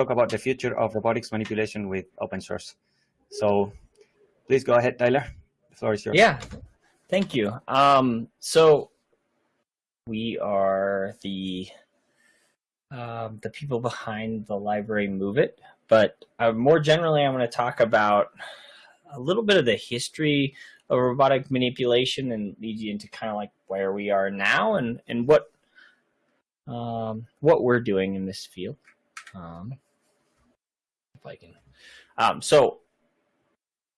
talk about the future of robotics manipulation with open source. So please go ahead, Tyler. The floor is yours. Yeah, thank you. Um, so we are the um, the people behind the library MoveIt, but uh, more generally, I'm going to talk about a little bit of the history of robotic manipulation and lead you into kind of like where we are now and and what um, what we're doing in this field. Um, can, um, so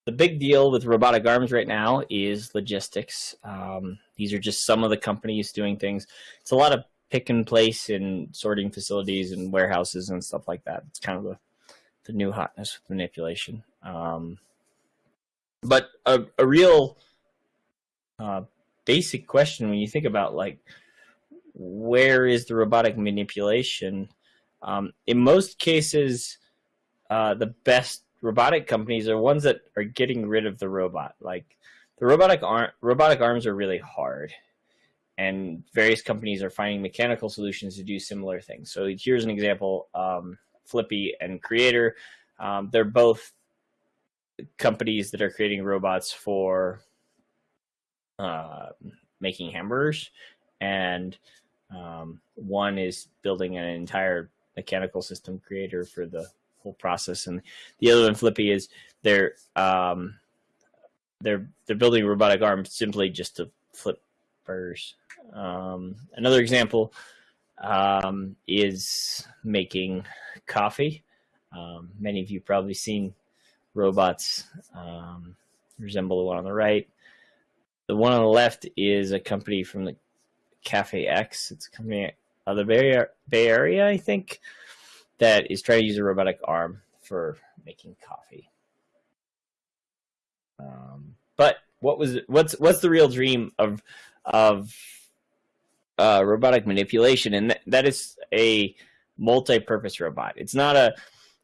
the big deal with robotic arms right now is logistics. Um, these are just some of the companies doing things. It's a lot of pick and place in sorting facilities and warehouses and stuff like that. It's kind of the, the new hotness with manipulation. Um, but a, a real uh, basic question when you think about like where is the robotic manipulation? Um, in most cases, uh, the best robotic companies are ones that are getting rid of the robot. Like the robotic arm, robotic arms are really hard, and various companies are finding mechanical solutions to do similar things. So here's an example: um, Flippy and Creator. Um, they're both companies that are creating robots for uh, making hamburgers, and um, one is building an entire mechanical system creator for the whole process, and the other one, Flippy, is they're um, they're they're building robotic arm simply just to flip burgers. Um, another example um, is making coffee. Um, many of you probably seen robots um, resemble the one on the right. The one on the left is a company from the Cafe X. It's a company out of the Bay, Bay Area, I think, that is trying to use a robotic arm for making coffee. Um, but what was what's what's the real dream of of uh, robotic manipulation? And th that is a multi-purpose robot. It's not a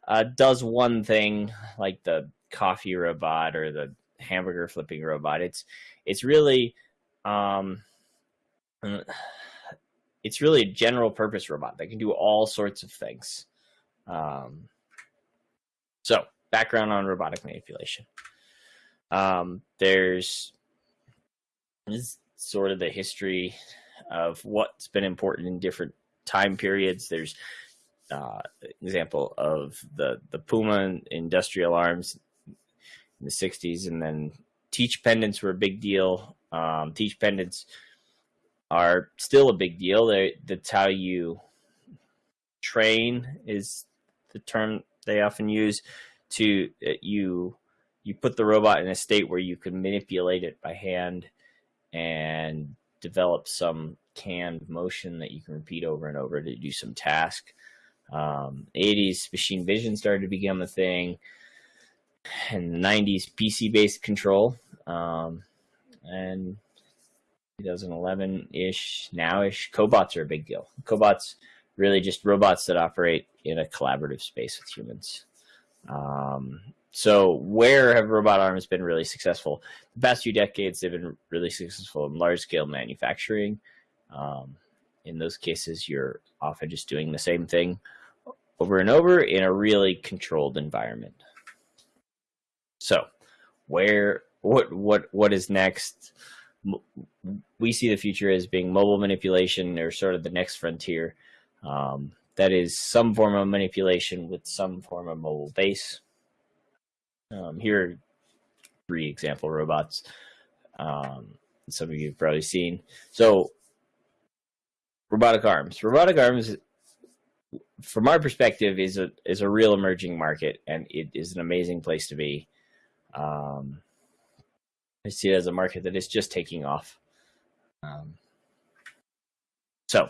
uh, does one thing like the coffee robot or the hamburger flipping robot. It's it's really um, it's really a general purpose robot that can do all sorts of things. Um, so background on robotic manipulation. Um, there's sort of the history of what's been important in different time periods. There's uh, example of the the Puma industrial arms in the 60s, and then teach pendants were a big deal. Um, teach pendants are still a big deal. They, that's how you train is the term they often use to uh, you you put the robot in a state where you can manipulate it by hand and develop some canned motion that you can repeat over and over to do some task. Um, 80s machine vision started to become a thing, and 90s PC based control, um, and 2011 ish, now ish, cobots are a big deal. Cobots really just robots that operate in a collaborative space with humans. Um, so where have robot arms been really successful? The past few decades, they've been really successful in large scale manufacturing. Um, in those cases, you're often just doing the same thing over and over in a really controlled environment. So where, what, what, what is next? We see the future as being mobile manipulation or sort of the next frontier. Um, that is some form of manipulation with some form of mobile base. Um, here are three example robots. Um, some of you have probably seen. So robotic arms. Robotic arms, from our perspective, is a is a real emerging market, and it is an amazing place to be. Um, I see it as a market that is just taking off. Um, so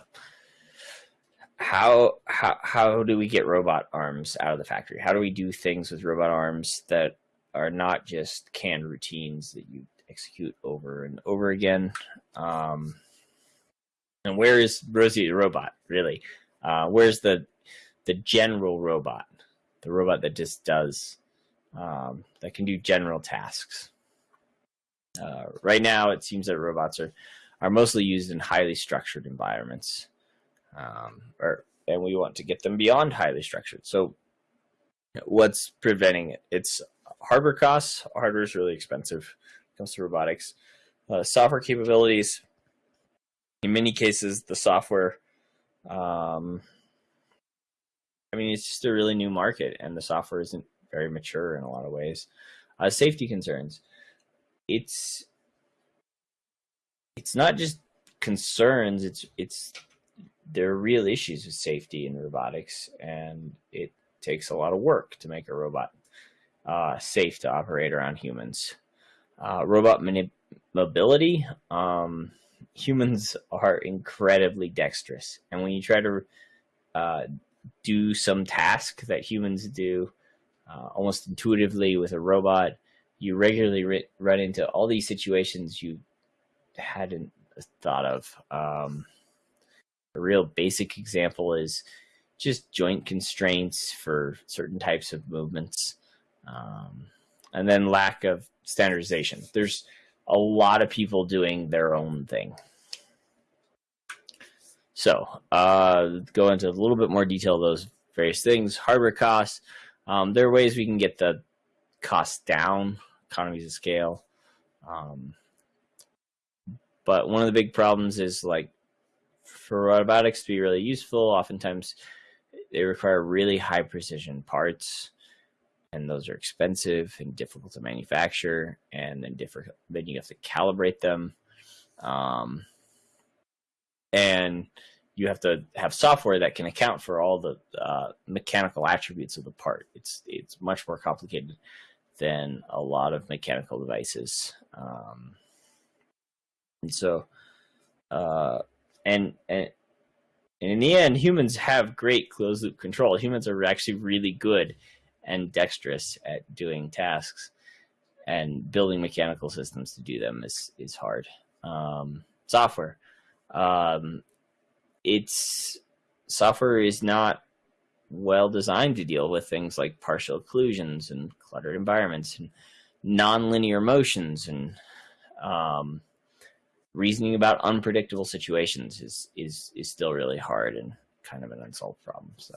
how how how do we get robot arms out of the factory? How do we do things with robot arms that are not just canned routines that you execute over and over again? Um, and where is Rosie the robot really? Uh, where's the the general robot, the robot that just does um, that can do general tasks? Uh, right now, it seems that robots are are mostly used in highly structured environments um, or and we want to get them beyond highly structured. So what's preventing it? It's hardware costs. Hardware is really expensive comes to robotics. Uh, software capabilities. In many cases, the software. Um, I mean, it's just a really new market, and the software isn't very mature in a lot of ways. Uh, safety concerns. It's it's not just concerns. It's it's there are real issues with safety in robotics, and it takes a lot of work to make a robot uh, safe to operate around humans. Uh, robot mobility. Um, humans are incredibly dexterous, and when you try to uh, do some task that humans do uh, almost intuitively with a robot, you regularly run into all these situations you hadn't thought of. Um, a real basic example is just joint constraints for certain types of movements. Um, and then lack of standardization. There's a lot of people doing their own thing. So, uh, go into a little bit more detail those various things. Hardware costs. Um, there are ways we can get the cost down, economies of scale. Um, but one of the big problems is like for robotics to be really useful, oftentimes they require really high precision parts and those are expensive and difficult to manufacture and then different then you have to calibrate them um, and you have to have software that can account for all the uh, mechanical attributes of the part. It's it's much more complicated than a lot of mechanical devices um, and so, uh, and, and, in the end, humans have great closed loop control. Humans are actually really good and dexterous at doing tasks and building mechanical systems to do them is, is hard. Um, software. Um, it's software is not well designed to deal with things like partial occlusions and cluttered environments and nonlinear motions and um, reasoning about unpredictable situations is is is still really hard and kind of an unsolved problem. So,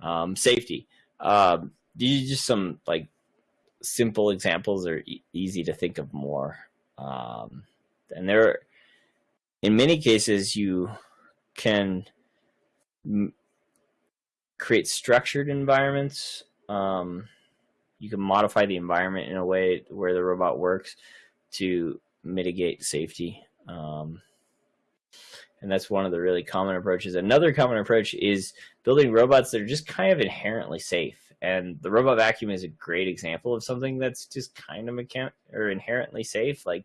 um, safety. Um, these are just some like simple examples are e easy to think of more. Um, and there, in many cases, you can create structured environments. Um, you can modify the environment in a way where the robot works to mitigate safety. Um, and that's one of the really common approaches. Another common approach is building robots that are just kind of inherently safe. And the robot vacuum is a great example of something that's just kind of or inherently safe. Like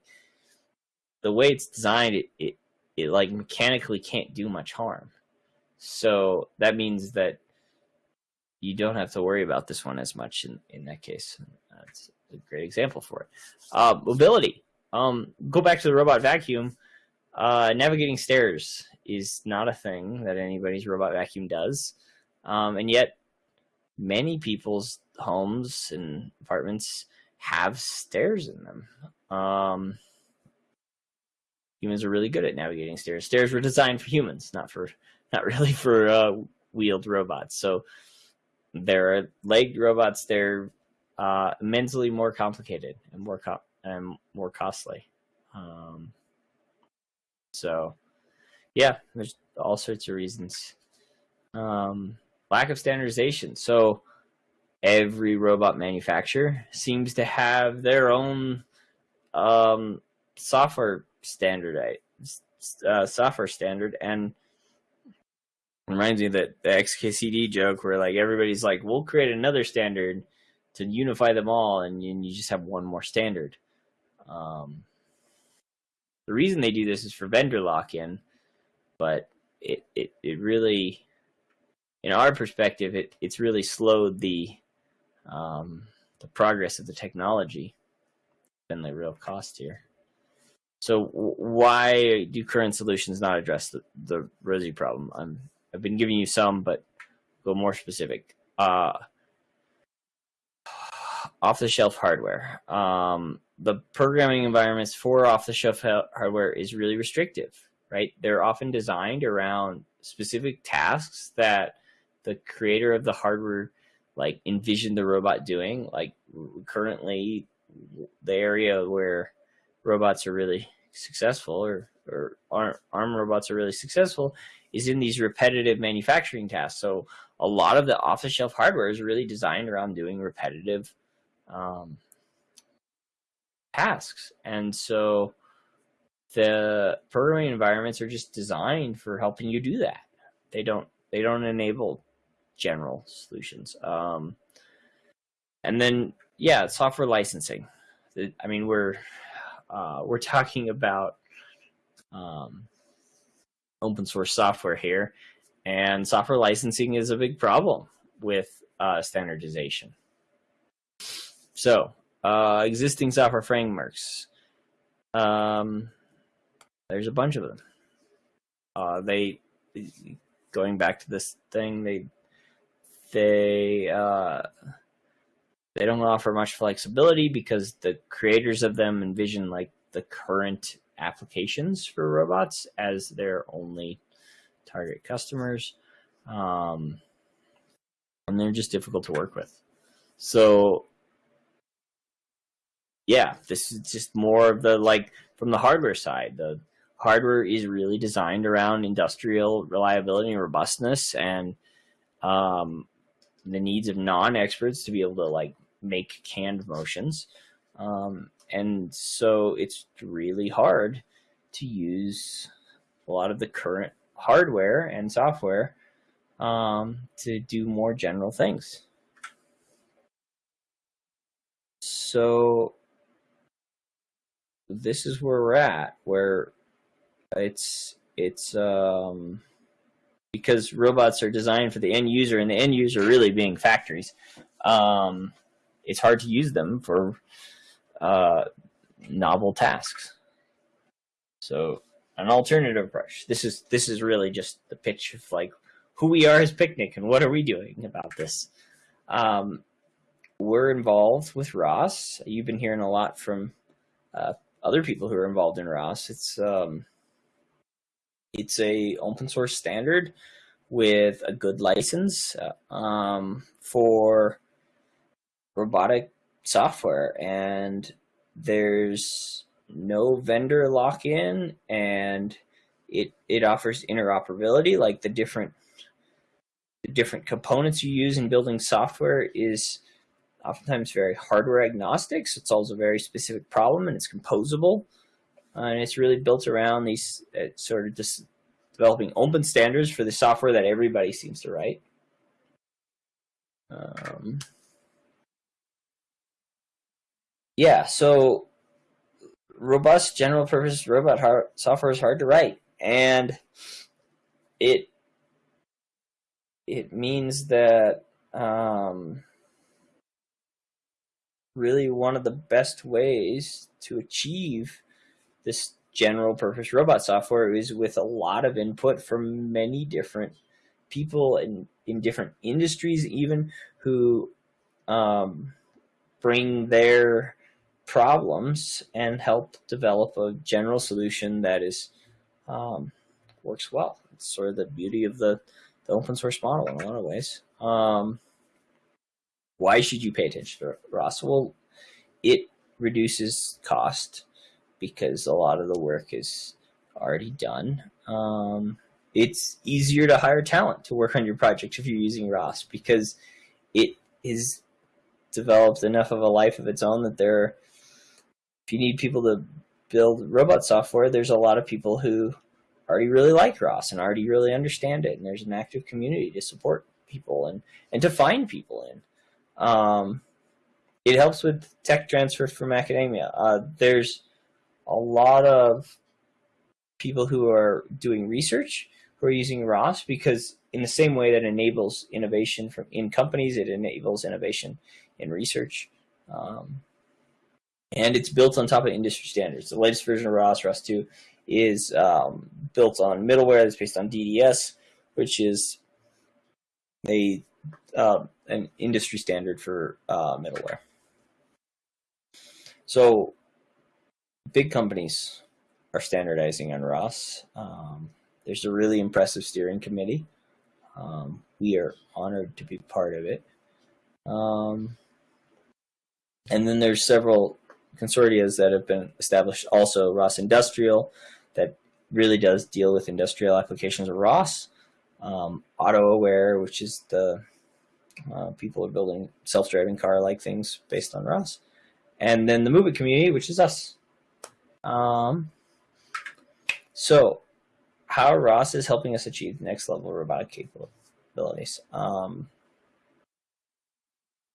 the way it's designed, it, it, it like mechanically can't do much harm. So that means that you don't have to worry about this one as much in, in that case. That's a great example for it. Uh, mobility. Um, go back to the robot vacuum. Uh, navigating stairs is not a thing that anybody's robot vacuum does. Um, and yet many people's homes and apartments have stairs in them. Um, humans are really good at navigating stairs. Stairs were designed for humans, not for, not really for uh, wheeled robots. So there are legged robots. They're uh, mentally more complicated and more com and more costly. Um, so, yeah, there's all sorts of reasons. Um, lack of standardization. So, every robot manufacturer seems to have their own um, software standard, uh, software standard, and reminds me that the XKCD joke where like everybody's like, we'll create another standard to unify them all, and and you just have one more standard. Um, the reason they do this is for vendor lock-in, but it, it, it really, in our perspective, it, it's really slowed the, um, the progress of the technology been the real cost here. So why do current solutions not address the, the Rosie problem? I'm, I've been giving you some, but go more specific. Uh, off-the-shelf hardware. Um, the programming environments for off-the-shelf hardware is really restrictive, right? They're often designed around specific tasks that the creator of the hardware like envisioned the robot doing. Like currently, the area where robots are really successful or or arm, arm robots are really successful is in these repetitive manufacturing tasks. So a lot of the off-the-shelf hardware is really designed around doing repetitive um, tasks, and so the programming environments are just designed for helping you do that. They don't they don't enable general solutions. Um, and then yeah, software licensing. I mean, we're uh, we're talking about um, open source software here, and software licensing is a big problem with uh, standardization. So, uh, existing software frameworks. Um, there's a bunch of them. Uh, they, going back to this thing, they, they, uh, they don't offer much flexibility because the creators of them envision like the current applications for robots as their only target customers. Um, and they're just difficult to work with. So yeah, this is just more of the like from the hardware side. The hardware is really designed around industrial reliability and robustness and um, the needs of non-experts to be able to like make canned motions. Um, and so it's really hard to use a lot of the current hardware and software um, to do more general things. So this is where we're at, where it's it's um, because robots are designed for the end user, and the end user really being factories. Um, it's hard to use them for uh, novel tasks. So an alternative approach. This is this is really just the pitch of like who we are as PickNik and what are we doing about this. Um, we're involved with ROS. You've been hearing a lot from uh, other people who are involved in ROS. It's um, it's a open source standard with a good license uh, um, for robotic software and there's no vendor lock-in and it it offers interoperability like the different the different components you use in building software is oftentimes very hardware agnostic so it solves a very specific problem and it's composable. Uh, and it's really built around these uh, sort of just developing open standards for the software that everybody seems to write. Um, yeah, so robust general purpose robot hard, software is hard to write and it it means that um, really one of the best ways to achieve this general purpose robot software is with a lot of input from many different people in, in different industries even who um, bring their problems and help develop a general solution that is um, works well. It's sort of the beauty of the, the open source model in a lot of ways. Um, why should you pay attention to ROS? Well, it reduces cost because a lot of the work is already done. Um, it's easier to hire talent to work on your project if you're using ROS because it is developed enough of a life of its own that there if you need people to build robot software, there's a lot of people who already really like ROS and already really understand it. And there's an active community to support people and, and to find people in. Um, it helps with tech transfer from academia. Uh, there's a lot of people who are doing research who are using ROS because in the same way that enables innovation from in companies, it enables innovation in research. Um, and it's built on top of industry standards. The latest version of ROS, ROS 2, is um, built on middleware that's based on DDS, which is a uh, an industry standard for uh, middleware. So big companies are standardizing on ROS. Um, there's a really impressive steering committee. Um, we are honored to be part of it. Um, and then there's several consortia that have been established. Also, ROS Industrial, that really does deal with industrial applications of ROS. Um, Autoware, which is the uh, people are building self-driving car-like things based on ROS. And then the MoveIt community, which is us. Um, so how ROS is helping us achieve next level robotic capabilities. Um,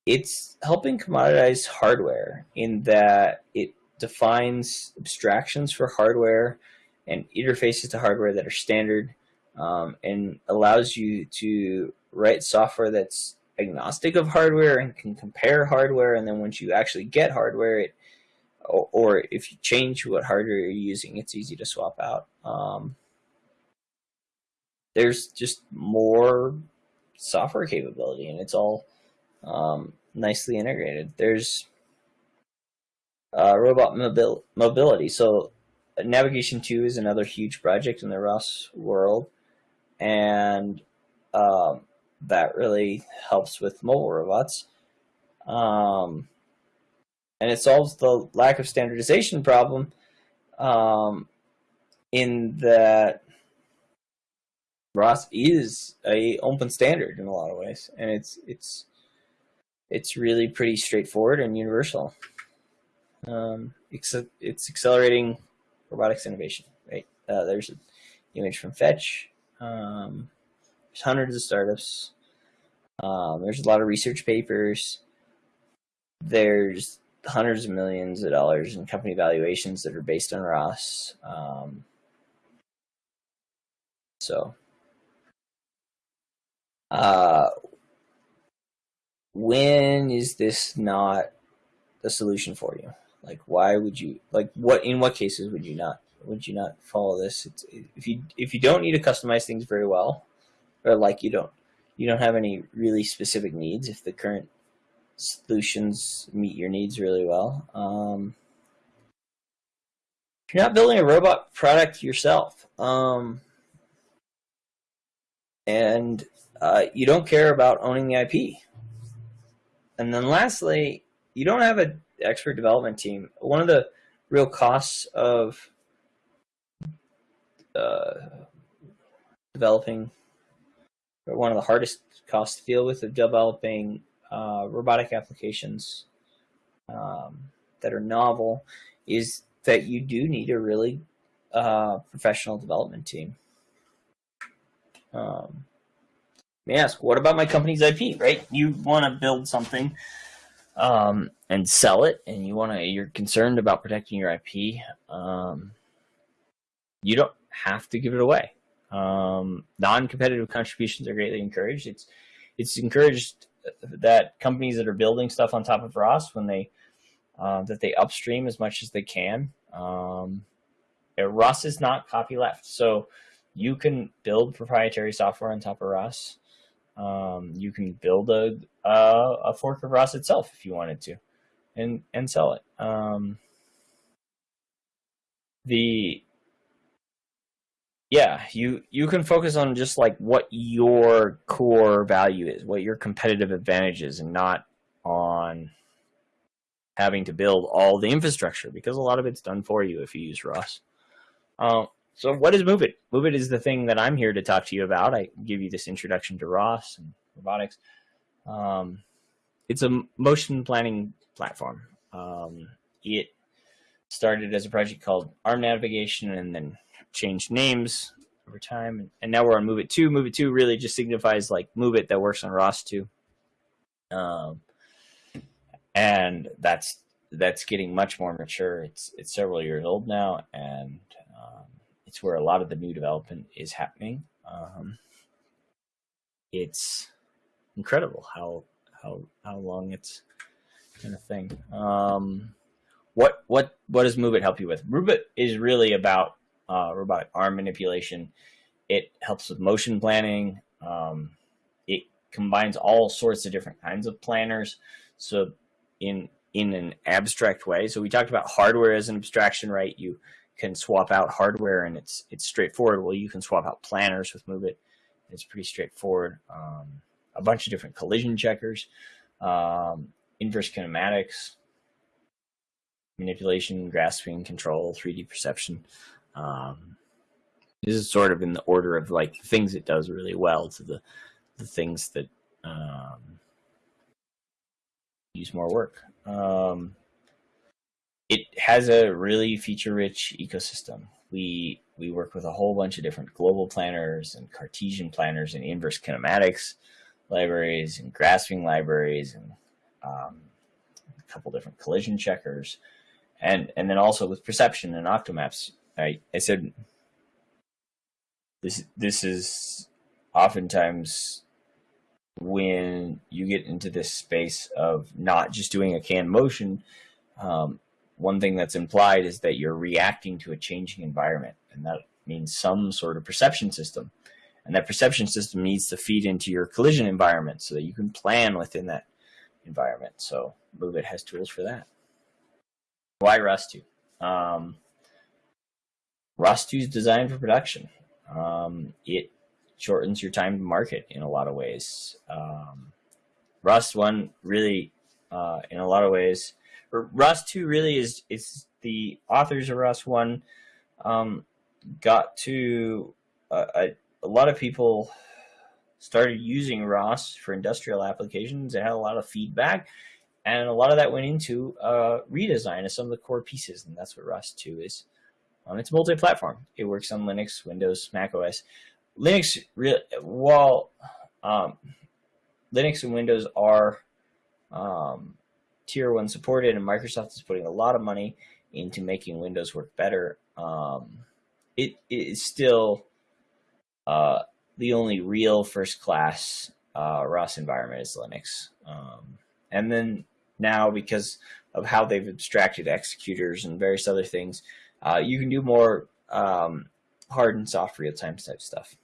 it's helping commoditize hardware in that it defines abstractions for hardware and interfaces to hardware that are standard um, and allows you to write software that's agnostic of hardware and can compare hardware and then once you actually get hardware it or, if you change what hardware you're using it's easy to swap out um, there's just more software capability and it's all um, nicely integrated. There's uh, robot mobil mobility. So Navigation 2 is another huge project in the ROS world. And um, that really helps with mobile robots. Um, and it solves the lack of standardization problem um, in that ROS is a open standard in a lot of ways, and it's it's it's really pretty straightforward and universal. Um, it's, it's accelerating robotics innovation, right? Uh, there's an image from Fetch. Um, there's hundreds of startups. Um, there's a lot of research papers. There's hundreds of millions of dollars in company valuations that are based on ROS. Um, so uh, when is this not a solution for you? Like, why would you like what? In what cases would you not would you not follow this? It's, if you if you don't need to customize things very well, or like you don't you don't have any really specific needs. If the current solutions meet your needs really well, um, if you're not building a robot product yourself, um, and uh, you don't care about owning the IP. And then lastly, you don't have an expert development team. One of the real costs of uh, developing, one of the hardest costs to deal with of developing uh, robotic applications um, that are novel is that you do need a really uh, professional development team. Um, may ask, what about my company's IP, right? You want to build something um, and sell it, and you want to, you're concerned about protecting your IP. Um, you don't have to give it away. Um, non-competitive contributions are greatly encouraged. It's it's encouraged that companies that are building stuff on top of ROS when they uh, that they upstream as much as they can. Um, ROS is not copyleft, so you can build proprietary software on top of ROS. Um, you can build a, a, a fork of ROS itself if you wanted to, and and sell it. Um, the yeah, you you can focus on just like what your core value is, what your competitive advantage is, and not on having to build all the infrastructure because a lot of it's done for you if you use ROS. Uh, so what is MoveIt? MoveIt is the thing that I'm here to talk to you about. I give you this introduction to ROS and robotics. Um, it's a motion planning platform. Um, it started as a project called Arm Navigation and then changed names over time. And now we're on move MoveIt 2. MoveIt 2 really just signifies like MoveIt that works on ROS 2. Um, and that's that's getting much more mature. It's it's several years old now, and um, it's where a lot of the new development is happening. Um, it's incredible how how how long it's kind of thing. Um, what what what does MoveIt help you with? MoveIt is really about uh, robotic arm manipulation. It helps with motion planning. Um, it combines all sorts of different kinds of planners. So in in an abstract way. So we talked about hardware as an abstraction, right? You can swap out hardware and it's it's straightforward. Well, you can swap out planners with MoveIt. It's pretty straightforward. Um, a bunch of different collision checkers. um, inverse kinematics, manipulation, grasping, control, 3D perception. Um, this is sort of in the order of like things it does really well to the the things that um, use more work. Um, it has a really feature-rich ecosystem. We we work with a whole bunch of different global planners and Cartesian planners and inverse kinematics libraries and grasping libraries and um, a couple different collision checkers, and and then also with perception and octomaps. I I said this this is oftentimes when you get into this space of not just doing a can motion, um, one thing that's implied is that you're reacting to a changing environment, and that means some sort of perception system. And that perception system needs to feed into your collision environment so that you can plan within that environment. So MoveIt has tools for that. Why ROS 2? Um, ROS 2 is designed for production. Um, it shortens your time to market in a lot of ways. Um, ROS 1 really, uh, in a lot of ways, ROS 2 really is, it's the authors of ROS 1 um, got to uh, a, a lot of people started using ROS for industrial applications. It had a lot of feedback, and a lot of that went into uh, redesign of some of the core pieces, and that's what ROS 2 is. Um, it's multi-platform. It works on Linux, Windows, Mac OS. Linux, while um, Linux and Windows are um, tier one supported, and Microsoft is putting a lot of money into making Windows work better. Um, it, it is still uh, the only real first class uh, ROS environment is Linux. Um, and then now, because of how they've abstracted executors and various other things, uh, you can do more um, hard and soft real time type stuff.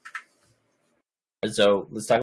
So let's talk